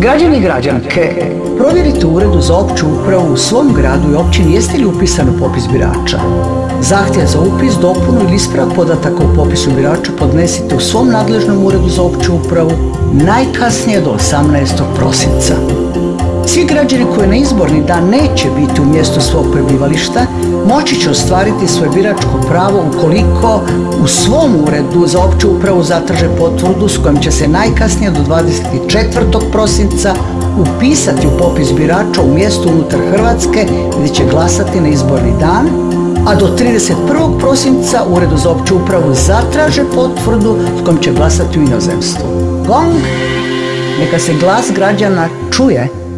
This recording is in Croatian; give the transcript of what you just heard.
Građani i građanke, provjerite uredu za opću upravu u svom gradu i općini jeste li upisan u popis birača. Zahtjev za upis, dopunu ili ispravak podataka u popisu birača podnesite u svom nadležnom uredu za opću upravu najkasnije do 18. prosinca. Svi građani koji na izborni dan neće biti u mjestu svog prebivališta moći će ostvariti svoje biračko pravo ukoliko u svom uredu za opću upravu zatraže potvrdu s kojom će se najkasnije do 24. prosinca upisati u popis birača u mjestu unutar Hrvatske gdje će glasati na izborni dan, a do 31. prosinca uredu za opću upravu zatraže potvrdu s kojom će glasati u inozemstvu. Gong! Neka se glas građana čuje